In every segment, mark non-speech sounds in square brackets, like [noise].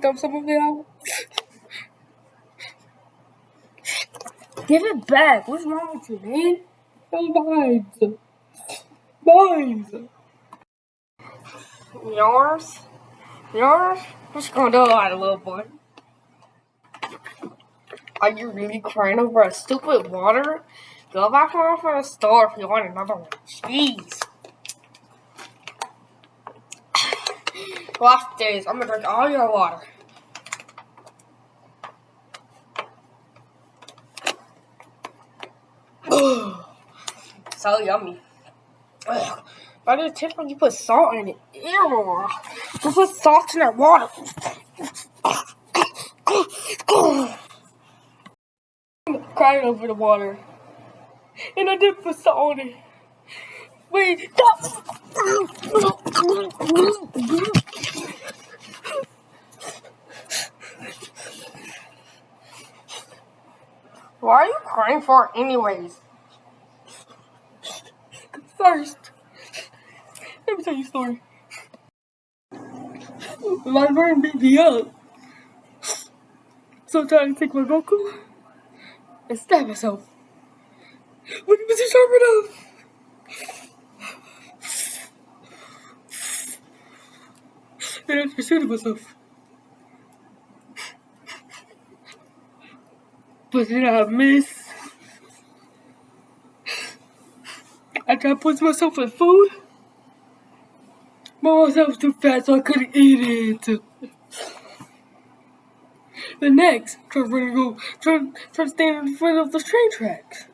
Dump some of it out. Give it back. What's wrong with you, man? It's mine. Mine. Yours? Yours? What's going on, little boy? Are you really crying over a stupid water? Go back home for the store if you want another one. Jeez. Last days, I'm gonna drink all your water. [gasps] so yummy. Ugh. Why did it taste like you put salt in it? Ew. You put salt in that water. I'm crying over the water. And I did put salt in it. Wait, stop! Why are you crying for anyways? [laughs] First, let me tell you a story. Friend beat me up. So I tried to take my vocal and stab myself. When he was sharp enough. And I shooting myself. Then I miss. I tried to put myself in food. But myself was too fat so I couldn't eat it. The next, trying to go, trying to stand in front of the train tracks.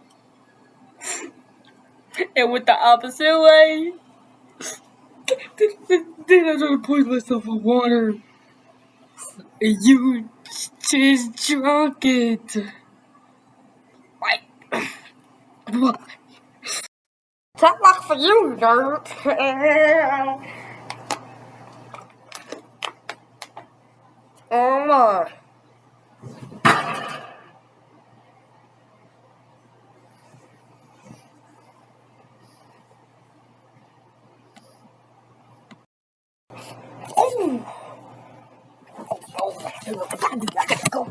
And went the opposite way. Then, I tried to poison myself with water. And you just drunk it. Tough luck for you, nerd. oh my. Oh. Oh, I gotta go.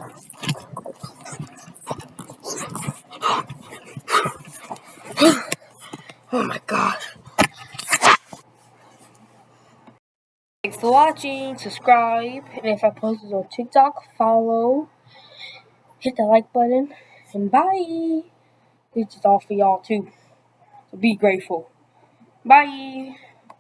Oh my gosh. Thanks for watching, subscribe, and if I post this on TikTok, follow, hit the like button, and bye. This is all for y'all too. So be grateful. Bye.